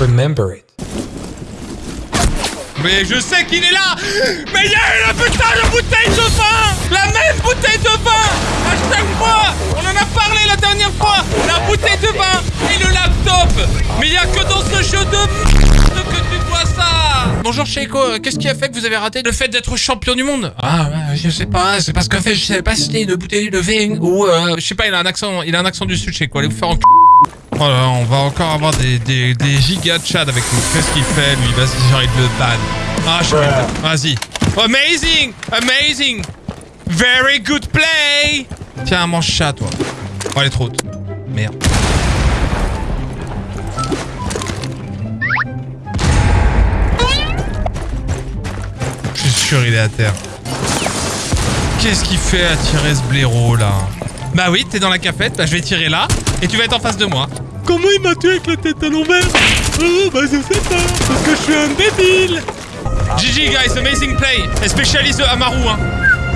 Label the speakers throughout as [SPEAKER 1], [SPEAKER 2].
[SPEAKER 1] remember it.
[SPEAKER 2] Mais je sais qu'il est là. Mais il y a la putain de bouteille de vin. La même bouteille de vin. À chaque fois On en a parlé la dernière fois. La bouteille de vin et le laptop. Mais il y a que dans ce jeu de merde que tu vois ça. Bonjour Sheiko, qu'est-ce qui a fait que vous avez raté le fait d'être champion du monde? Ah, ouais, je sais pas, c'est parce qu'en fait, je savais pas si c'était une bouteille de vin ou... Euh, je sais pas, il a un accent, il a un accent du sud, Sheiko, allez vous faire en Oh là là, on va encore avoir des, des, des gigas de chat avec nous. Qu'est-ce qu'il fait, lui? Vas-y, j'ai envie de le ban. Ah, je Vas-y. Amazing Amazing Very good play Tiens, mange chat, toi. Oh, elle est trop haute. Merde. Je suis sûr, il est à terre. Qu'est-ce qu'il fait à tirer ce blaireau, là? Bah oui, t'es dans la cafette, bah je vais tirer là, et tu vas être en face de moi. Comment il m'a tué avec la tête à l'envers Oh, bah je sais pas, parce que je suis un débile GG guys, amazing play, especially the Amaru, hein.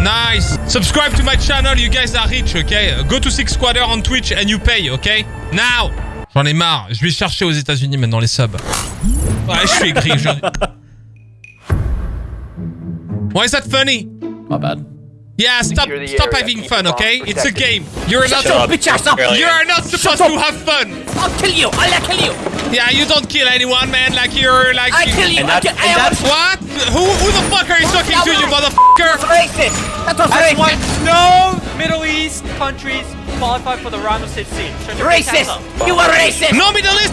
[SPEAKER 2] Nice. Subscribe to my channel, you guys are rich, okay? Go to Six Squatter on Twitch and you pay, okay? Now! J'en ai marre, je vais chercher aux États-Unis maintenant les subs. Ouais, je suis aigri, je... Why is that funny?
[SPEAKER 3] My bad.
[SPEAKER 2] Yeah, stop
[SPEAKER 4] Secure the
[SPEAKER 2] stop
[SPEAKER 4] area.
[SPEAKER 2] Uh, having
[SPEAKER 4] Keep
[SPEAKER 2] fun,
[SPEAKER 4] the bombs
[SPEAKER 2] okay? It's a
[SPEAKER 4] protected.
[SPEAKER 2] game. You're not
[SPEAKER 3] Shut up.
[SPEAKER 5] Bitch ass up!
[SPEAKER 2] you are not supposed to have fun.
[SPEAKER 5] I'll kill you! I'll kill you!
[SPEAKER 2] Yeah, you don't kill anyone, man. Like you're like
[SPEAKER 5] I kill you!
[SPEAKER 3] And
[SPEAKER 5] I
[SPEAKER 3] that-
[SPEAKER 5] kill-
[SPEAKER 3] and
[SPEAKER 5] I
[SPEAKER 3] that's-
[SPEAKER 2] What? Who who the fuck are you talking to, you motherfucker?
[SPEAKER 5] racist! That was
[SPEAKER 4] That's why
[SPEAKER 5] racist!
[SPEAKER 4] no Middle East countries qualify for the round of 16. Shut your big
[SPEAKER 5] Racist!
[SPEAKER 4] ass up.
[SPEAKER 5] You are racist!
[SPEAKER 2] No Middle East,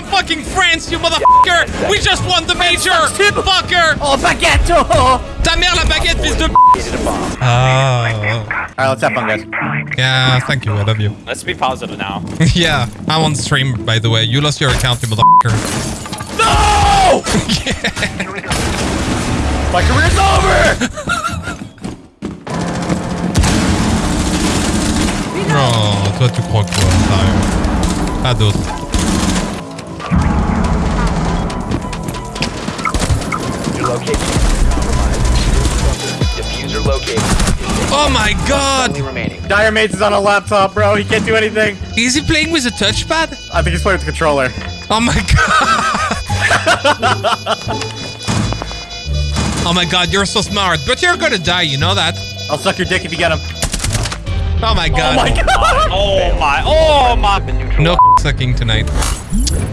[SPEAKER 2] from fucking France, you motherfucker. We just won the major, fucker.
[SPEAKER 5] Oh, baguette! Oh.
[SPEAKER 2] Ta mère la baguette, fils de.
[SPEAKER 4] Needed a bomb.
[SPEAKER 2] Ah.
[SPEAKER 3] Alright, let's have fun, guys.
[SPEAKER 2] Yeah, thank you. I love you.
[SPEAKER 4] Let's be positive now.
[SPEAKER 2] yeah, I'm on stream, by the way. You lost your account, you motherfucker.
[SPEAKER 3] No! My career's over!
[SPEAKER 2] Oh, toi, tu crois quoi, sérieux Pas d'autres.
[SPEAKER 4] Location compromised. Diffuser located.
[SPEAKER 2] Oh my god!
[SPEAKER 4] Only remaining.
[SPEAKER 3] Dire Mates is on a laptop, bro. He can't do anything.
[SPEAKER 2] Is he playing with a touchpad?
[SPEAKER 3] I think he's playing with the controller.
[SPEAKER 2] Oh my god! oh my god, you're so smart, but you're gonna die, you know that?
[SPEAKER 3] I'll suck your dick if you get him.
[SPEAKER 2] Oh my god.
[SPEAKER 3] Oh my god!
[SPEAKER 4] Oh my, oh my.
[SPEAKER 6] Been neutralized.
[SPEAKER 2] No sucking tonight.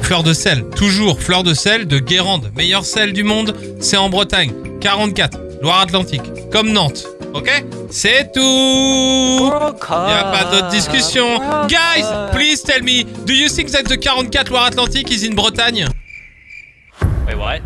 [SPEAKER 2] Fleur de sel, toujours fleur de sel de Guérande. Meilleur sel du monde, c'est en Bretagne. 44, Loire-Atlantique. Comme Nantes. Ok? C'est tout
[SPEAKER 4] Il
[SPEAKER 2] Y a pas d'autre discussion. Guys, please tell me, do you think that the 44 Loire-Atlantique is in Bretagne?
[SPEAKER 4] Wait, what?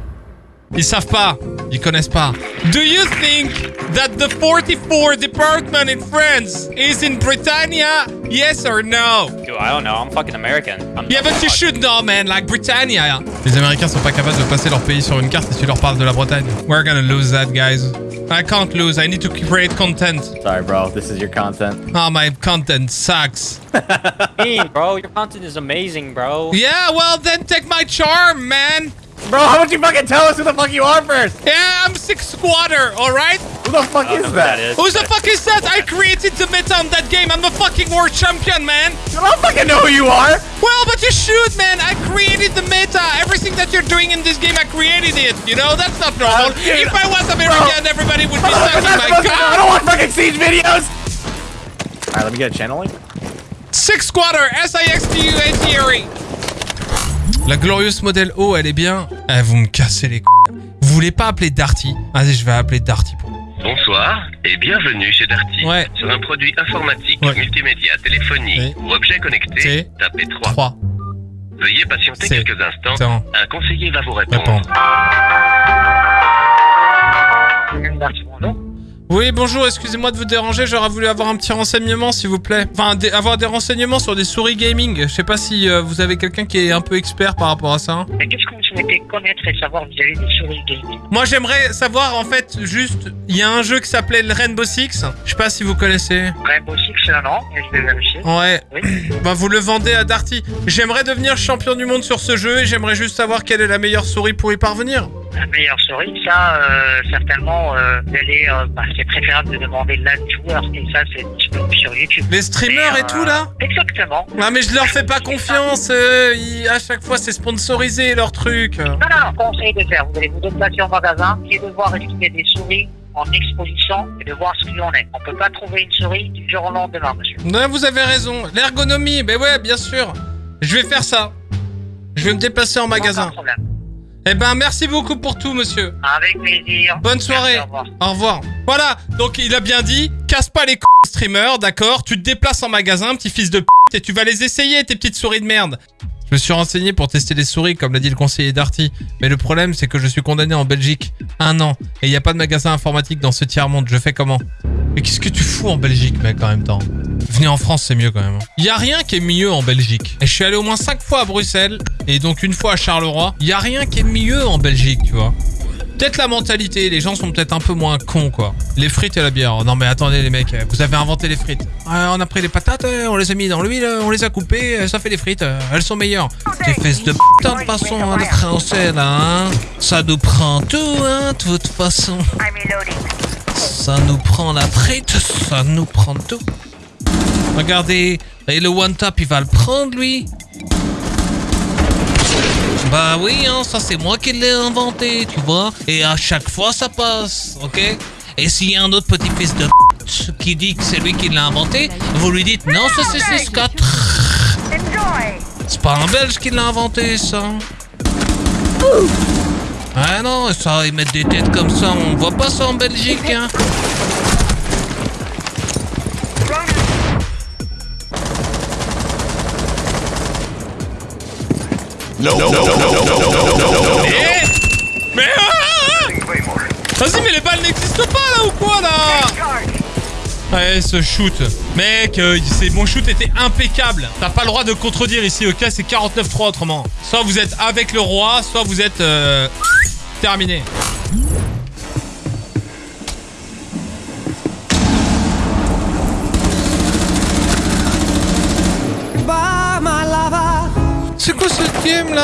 [SPEAKER 2] Ils savent pas. Ils connaissent pas. Do you think that the 44 department in France is in Britannia? Yes or no?
[SPEAKER 4] Dude, I don't know. I'm fucking American. I'm
[SPEAKER 2] Yeah, but you should know, man. Like Britannia. Les Américains sont pas capables de passer leur pays sur une carte si tu leur parles de la Bretagne. We're gonna lose that, guys. I can't lose. I need to create content.
[SPEAKER 3] Sorry, bro. This is your content.
[SPEAKER 2] Oh, my content sucks.
[SPEAKER 4] mean, bro. Your content is amazing, bro.
[SPEAKER 2] Yeah, well, then take my charm, man.
[SPEAKER 3] Bro, how about you fucking tell us who the fuck you are first?
[SPEAKER 2] Yeah, I'm six squatter, alright?
[SPEAKER 3] Who the fuck
[SPEAKER 4] I don't
[SPEAKER 3] is
[SPEAKER 4] who
[SPEAKER 3] that?
[SPEAKER 4] is.
[SPEAKER 2] Who the fuck is that? I created the meta on that game. I'm the fucking world champion, man.
[SPEAKER 3] I don't fucking know who you are.
[SPEAKER 2] Well, but you should, man. I created the meta. Everything that you're doing in this game, I created it. You know, that's not normal.
[SPEAKER 3] Uh, dude,
[SPEAKER 2] if I was American, everybody would be
[SPEAKER 3] I'm
[SPEAKER 2] sucking my
[SPEAKER 3] supposed to. I don't want fucking siege videos. Alright, let me get a channeling.
[SPEAKER 2] Six squatter, S-I-X-T-U-A-T-R-E. La glorieuse modèle O, elle est bien. Eh, vous me cassez les couilles. Vous voulez pas appeler Darty? Vas-y, je vais appeler Darty pour.
[SPEAKER 7] Bonsoir et bienvenue chez Darty.
[SPEAKER 2] Ouais.
[SPEAKER 7] Sur un produit informatique,
[SPEAKER 2] Ouais.
[SPEAKER 7] multimédia, téléphonie
[SPEAKER 2] Oui.
[SPEAKER 7] ou objet connecté,
[SPEAKER 2] C'est
[SPEAKER 7] tapez 3.
[SPEAKER 2] 3.
[SPEAKER 7] Veuillez patienter
[SPEAKER 2] C'est-
[SPEAKER 7] quelques instants.
[SPEAKER 2] Attends,
[SPEAKER 7] Un conseiller va vous répondre.
[SPEAKER 2] répondre. Oui, bonjour, excusez-moi de vous déranger, j'aurais voulu avoir un petit renseignement s'il vous plaît. Enfin, des- avoir des renseignements sur des souris gaming. Je sais pas si euh, vous avez quelqu'un qui est un peu expert par rapport à ça. hein.
[SPEAKER 8] Mais qu'est-ce que vous souhaitez connaître et savoir vis-à-vis des souris gaming?
[SPEAKER 2] Moi, j'aimerais savoir en fait juste, il y a un jeu qui s'appelait le Rainbow Six. Je sais pas si vous connaissez.
[SPEAKER 8] Rainbow Six, non, mais je vais vérifier.
[SPEAKER 2] Ouais.
[SPEAKER 8] Oui.
[SPEAKER 2] Bah vous le vendez à Darty. J'aimerais devenir champion du monde sur ce jeu et j'aimerais juste savoir quelle est la meilleure souris pour y parvenir.
[SPEAKER 8] La meilleure souris, ça, euh, certainement, euh, euh, bah, c'est préférable de demander l'aide du joueur. Et ça, c'est disponible sur YouTube.
[SPEAKER 2] Les streamers et tout, là
[SPEAKER 8] Exactement.
[SPEAKER 2] Ah mais je leur fais pas confiance, euh, ils- à chaque fois c'est sponsorisé leur truc.
[SPEAKER 8] Non, non, conseil de faire. Vous allez vous déplacer au magasin et de voir est-ce qu'il y a des souris en exposition et de voir ce qu'il en est. On peut pas trouver une souris du jour au lendemain, monsieur.
[SPEAKER 2] Non, vous avez raison, l'ergonomie, ben ouais, bien sûr. Je vais faire ça. Je vais me déplacer en magasin.
[SPEAKER 8] Aucun problème.
[SPEAKER 2] Eh ben merci beaucoup pour tout, monsieur.
[SPEAKER 8] Avec plaisir.
[SPEAKER 2] Bonne soirée.
[SPEAKER 8] Merci, au revoir.
[SPEAKER 2] Au revoir. Voilà, donc il a bien dit, casse pas les c streamers, d'accord Tu te déplaces en magasin, petit fils de p et tu vas les essayer, tes petites souris de merde. Je me suis renseigné pour tester les souris, comme l'a dit le conseiller Darty. Mais le problème, c'est que je suis condamné en Belgique. Un an. Et il n'y a pas de magasin informatique dans ce tiers-monde. Je fais comment? Mais qu'est-ce que tu fous en Belgique, mec, en même temps Venez en France, c'est mieux quand même. Il y a rien qui est mieux en Belgique. Et je suis allé au moins 5 fois à Bruxelles, et donc une fois à Charleroi. Il y a rien qui est mieux en Belgique, tu vois. Peut-être la mentalité, les gens sont peut-être un peu moins cons quoi. Les frites et la bière. Non mais attendez les mecs, vous avez inventé les frites. Ouais, on a pris les patates, euh, on les a mis dans l'huile, euh, on les a coupées, euh, ça fait des frites, euh, elles sont meilleures. Des fesses de putain de façon hein, de français là, hein. Ça nous prend tout, hein, de toute façon. Ça nous prend la frite, ça nous prend tout. Regardez, et le one tap il va le prendre lui. Bah oui, hein, ça c'est moi qui l'ai inventé, tu vois. Et à chaque fois ça passe, ok? Et s'il y a un autre petit fils de qui dit que c'est lui qui l'a inventé, vous lui dites non, ça c'est c'est Scott. C'est pas un Belge qui l'a inventé, ça. Ah non, ça, ils mettent des têtes comme ça, on voit pas ça en Belgique, hein. Mais Mais ah, ah, ah. Vas-y, mais les balles n'existent pas là ou quoi là? Ouais, ce shoot. Mec, euh, mon shoot était impeccable. T'as pas le droit de contredire ici, ok? C'est 49-3 autrement. Soit vous êtes avec le roi, soit vous êtes euh, terminé. C'est quoi ce game là?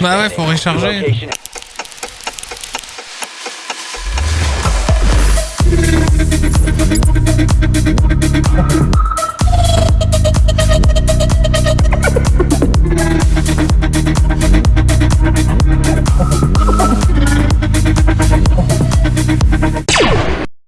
[SPEAKER 2] Bah ouais, faut recharger.